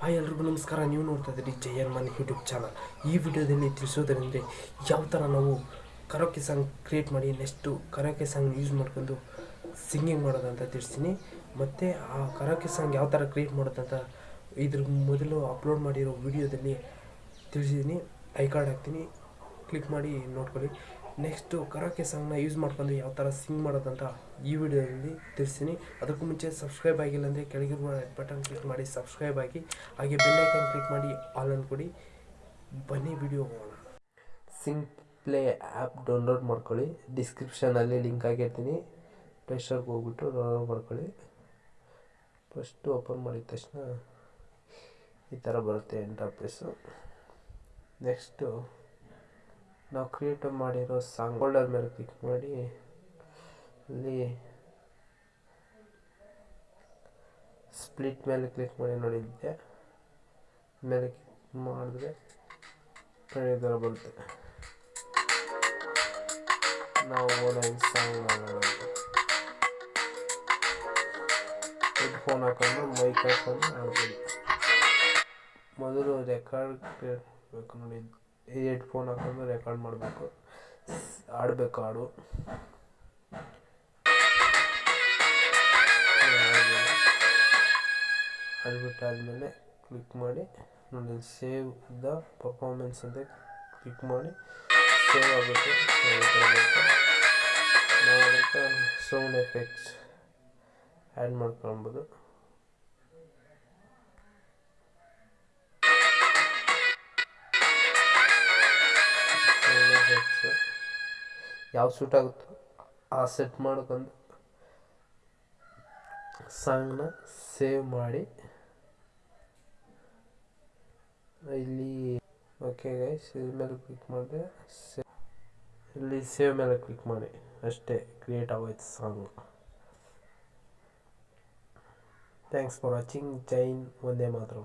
Hi ಎಲ್ರಿಗೂ ನಮಸ್ಕಾರ. ನೀವು ನೋಡ್ತಾ ಇದ್ದೀರಿ ಎನ್ ಮನ್ ಯೂಟ್ಯೂಬ್ ಚಾನಲ್. ಈ ವಿಡಿಯೋದಲ್ಲಿ ತಿಳಿಸೋದರಿಂದ ಯಾವ ಥರ ನಾವು ಕರೋಕೆ ಸಾಂಗ್ ಕ್ರಿಯೇಟ್ ಮಾಡಿ ನೆಕ್ಸ್ಟು ಕರೋಕೆ ಸಾಂಗ್ ಯೂಸ್ ಮಾಡ್ಕೊಂಡು ಸಿಂಗಿಂಗ್ ಮಾಡೋದಂತ ತಿಳಿಸ್ತೀನಿ. ಮತ್ತು ಆ ಕರೋಕೆ ಸಾಂಗ್ ಯಾವ ಥರ ಕ್ರಿಯೇಟ್ ಮಾಡೋದಂತ ಇದ್ರ ಮೊದಲು ಅಪ್ಲೋಡ್ ಮಾಡಿರೋ ವಿಡಿಯೋದಲ್ಲಿ ತಿಳಿಸಿದ್ದೀನಿ ಐ ಕಾರ್ಡ್ ಹಾಕ್ತೀನಿ. ಕ್ಲಿಕ್ ಮಾಡಿ ನೋಡ್ಕೊಳ್ಳಿ. ನೆಕ್ಸ್ಟು ಕರಾಕೆ ಸಾಂಗ್ನ ಯೂಸ್ ಮಾಡ್ಕೊಂಡು ಯಾವ ಥರ ಸಿಂಗ್ ಮಾಡೋದಂತ ಈ ವಿಡಿಯೋದಲ್ಲಿ ತಿಳಿಸ್ತೀನಿ. ಅದಕ್ಕೂ ಮುಂಚೆ ಸಬ್ಸ್ಕ್ರೈಬ್ ಆಗಿಲ್ಲ ಅಂದರೆ ಕೆಳಗಿರುವ ಬಟನ್ ಕ್ಲಿಕ್ ಮಾಡಿ ಸಬ್ಸ್ಕ್ರೈಬ್ ಆಗಿ. ಹಾಗೆ ಬೆಲ್ಲೈಕನ್ ಕ್ಲಿಕ್ ಮಾಡಿ ಆಲ್ ಅನ್ಕೊಡಿ ಬನ್ನಿ ವಿಡಿಯೋ ಹೋಗೋಣ. ಸಿಂಗ್ ಪ್ಲೇ ಆ್ಯಪ್ ಡೌನ್ಲೋಡ್ ಮಾಡ್ಕೊಳ್ಳಿ. ಡಿಸ್ಕ್ರಿಪ್ಷನಲ್ಲಿ ಲಿಂಕ್ ಆಗಿರ್ತೀನಿ ಪ್ಲೇಸ್ಟೋರ್ಗೆ ಹೋಗ್ಬಿಟ್ಟು ಡೌನ್ಲೋಡ್ ಮಾಡ್ಕೊಳ್ಳಿ. ಫಸ್ಟು ಓಪನ್ ಮಾಡಿದ ತಕ್ಷಣ ಈ ಥರ ಬರುತ್ತೆ ಇಂಟರ್ಫೇಸು ನೆಕ್ಸ್ಟು ನಾವು ಕ್ರಿಯೇಟ್ ಮಾಡಿರೋ ಸಾಂಗ್ ಫೋಲ್ಡರ್ ಮೇಲೆ ಕ್ಲಿಕ್ ಮಾಡಿ, ಅಲ್ಲಿ ಸ್ಪ್ಲಿಟ್ ಮೇಲೆ ಕ್ಲಿಕ್ ಮಾಡಿ ನೋಡಿದ್ದೆ ಮೇಲೆ ಕ್ಲಿಕ್ ಮಾಡಿದ್ರೆ ಪ್ರಯೋಗ ಬರುತ್ತೆ. ನಾವು ಓನಾಗಿ ಸಾಂಗ್ ಮಾಡೋಣ ಹೆಡ್ಫೋನ್ ಹಾಕೊಂಡು ಮೈಕ್ ಹಾಕೊಂಡು ಆಡ್ಬೋದು ಮೊದಲು ರೆಕಾರ್ಡ್ ಬೇಕು ನೋಡಿ. ಈ ಹೆಡ್ಫೋನ್ ಹಾಕೊಂಡು ರೆಕಾರ್ಡ್ ಮಾಡಬೇಕು. ಆಡಬೇಕು ಹಾಡು. ಆದಮೇಲೆ ಕ್ಲಿಕ್ ಮಾಡಿ, ನೋಡಿ ಸೇವ್ ದ ಪರ್ಫಾರ್ಮೆನ್ಸ್ ಅಂತ ಕ್ಲಿಕ್ ಮಾಡಿ ಸೇವ್ ಆಗುತ್ತೆ. ನಾವು ಸೌಂಡ್ ಎಫೆಕ್ಟ್ಸ್ ಆ್ಯಡ್ ಮಾಡ್ಕೊಳ್ಬೋದು. ಯಾವ ಸೂಟ್ ಆಗುತ್ತೋ ಆ ಸೆಟ್ ಮಾಡ್ಕೊಂಡು ಸಾಂಗ್ನ ಸೇವ್ ಮಾಡಿ. ಇಲ್ಲಿ ಓಕೆ ಗೈಸ್ ಇದ್ರ ಮೇಲೆ ಕ್ಲಿಕ್ ಮಾಡಿದ್ರೆ ಇಲ್ಲಿ ಸೇವ್ ಮೇಲೆ ಕ್ಲಿಕ್ ಮಾಡಿ. ಅಷ್ಟೇ ಕ್ರಿಯೇಟ್ ಆಗೋಯ್ತು ಸಾಂಗ್ ಥ್ಯಾಂಕ್ಸ್ ಫಾರ್ ವಾಚಿಂಗ್ ಜೈನ್ ಒಂದೇ ಮಾತ್ರ